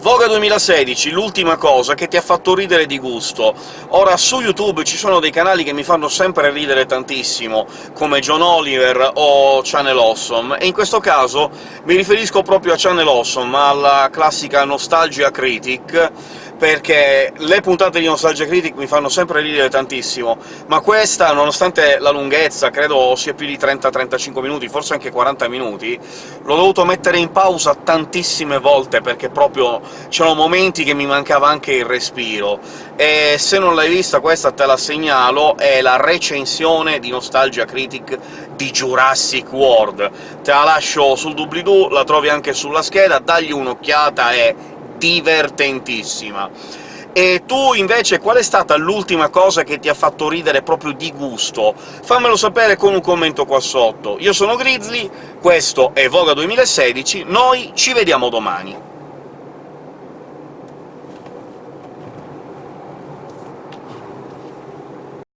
Voga 2016, l'ultima cosa che ti ha fatto ridere di gusto. Ora, su YouTube ci sono dei canali che mi fanno sempre ridere tantissimo, come John Oliver o Channel Awesome, e in questo caso mi riferisco proprio a Channel Awesome, alla classica Nostalgia Critic, perché le puntate di Nostalgia Critic mi fanno sempre ridere tantissimo, ma questa, nonostante la lunghezza, credo sia più di 30-35 minuti, forse anche 40 minuti, l'ho dovuto mettere in pausa tantissime volte, perché proprio c'erano momenti che mi mancava anche il respiro. E se non l'hai vista questa te la segnalo, è la recensione di Nostalgia Critic di Jurassic World. Te la lascio sul doobly-doo, la trovi anche sulla scheda, dagli un'occhiata, è divertentissima. E tu, invece, qual è stata l'ultima cosa che ti ha fatto ridere proprio di gusto? Fammelo sapere con un commento qua sotto. Io sono Grizzly, questo è Voga 2016, noi ci vediamo domani!